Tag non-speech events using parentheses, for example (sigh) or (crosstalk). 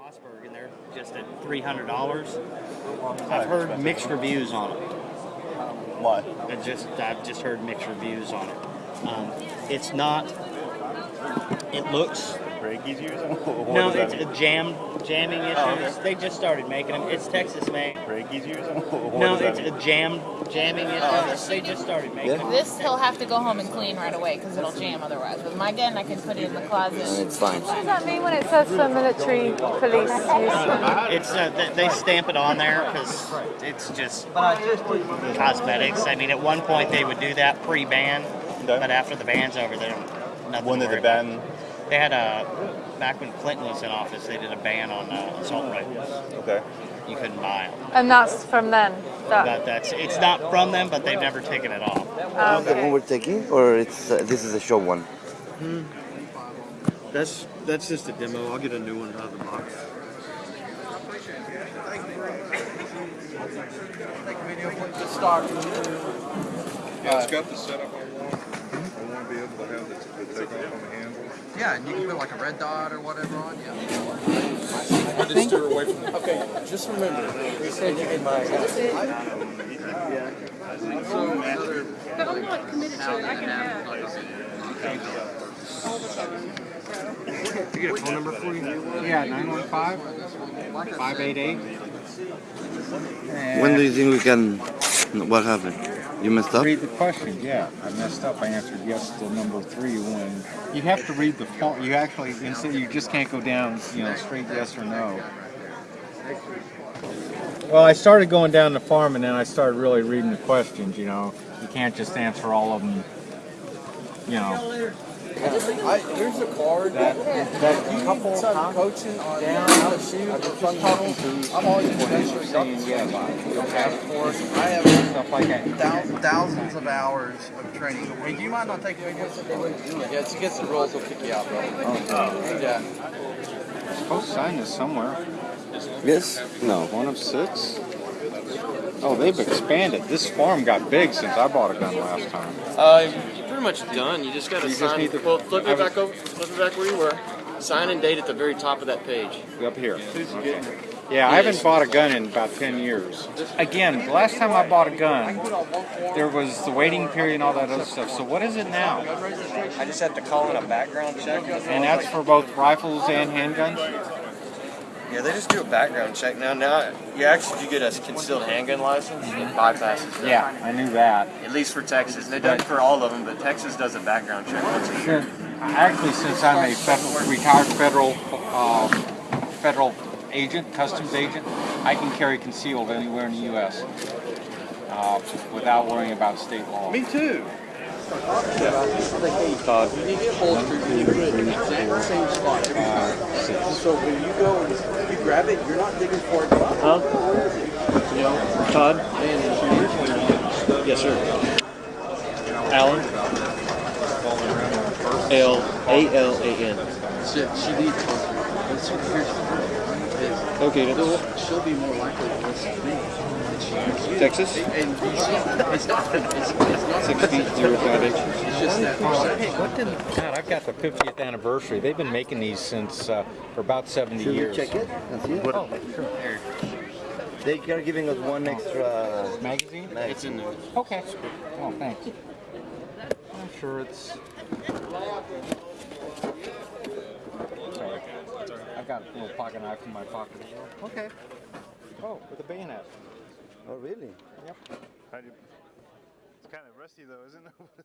Mossberg, and they're just at three hundred dollars. I've heard mixed reviews on it. Why? I just I've just heard mixed reviews on it. Um, it's not. It looks Reikis use them? What no, does that it's mean? a jam jamming issues. Oh, okay. They just started making them. It's Texas made. Reikis use them? What No, does that it's mean? a jam jamming issues. They just started making them. This he'll have to go home and clean right away because it'll jam otherwise. With my gun, I can put it in the closet. It's fine. What does that mean when it says for military police use? It's uh, th- they stamp it on there because it's just cosmetics. I mean, at one point they would do that pre-ban, Okay. but after the ban's over, they don't. Nothing When to did worry the about. Ban? They had a back when Clinton was in office. They did a ban on uh, assault rifles. Okay. You couldn't buy them. And that's from then. That, But that's it's not from them, but they've never taken it off. Is the one we're taking, or it's uh, this is a show one? Hmm. That's that's just a demo. I'll get a new one out of the box. Yeah, it's got the setup I want. I want to be able to have the, the take off on the handle. Yeah, and you can put like a red dot or whatever on. Yeah. I just steer away from the. Okay, just remember. We said in my. but I'm not committed to it. I can have. You get a phone number for you? Yeah, 915 588. When do you think we can? What happened? You messed up. Read the question. Yeah, I messed up. I answered yes to number three when you have to read the form. You actually instead you just can't go down, you know, straight yes or no. Well, I started going down the farm and then I started really reading the questions. You know, you can't just answer all of them. You know. I, here's a card that, That couple some coaching on how to shoot or from tunnel. I'm always potentially saying yeah, but your passport, I have stuff like that. thou- thousands of hours of training. Hey, do you mind not taking videos? Yeah, it's against the rules. They'll kick you out, bro. Oh, yeah. I'm supposed to sign this somewhere. Yes. No. One of six? Oh, they've expanded. This farm got big since I bought a gun last time. Uh, you're pretty much done. You just got to You just sign. need to- well, flip it back over. Flip it back where you were. Sign and date at the very top of that page. Up here. Okay. Yeah, I haven't bought a gun in about 10 years. Again, last time I bought a gun, there was the waiting period and all that other stuff. So what is it now? I just have to call in a background check. And that's for both rifles and handguns? Yeah, they just do a background check now. Now, you actually, if you get a concealed handgun license, it bypasses that. Yeah, I knew that. At least for Texas. They don't for all of them, but Texas does a background check once a year. Actually, since I'm a federal, retired federal uh, federal agent, customs agent, I can carry concealed anywhere in the U.S. Uh, without worrying about state law. Me too. You you put it in the same spot. So when you go and you grab it, you're not digging for. Huh? You know? Todd? Yes, sir. Alan? L A L A N. holstered. But so here's the thing, is Okay. she'll, she'll be more likely to listen to me. than she is you. Texas? And you it's not, it's, it's not Six feet, zero five inches. It's just that perception. Hey, what did God? I've got the 50th anniversary. They've been making these since uh, for about 70 Should we years. check it and it? Oh, sure. They are giving us one extra. Magazine? It's in there. Okay. Oh, thanks. I'm sure it's. Sorry. I've got a little pocket knife in my pocket as well. Okay. Oh, with a bayonet. Oh, really? Yep. It's kind of rusty though, isn't it? (laughs)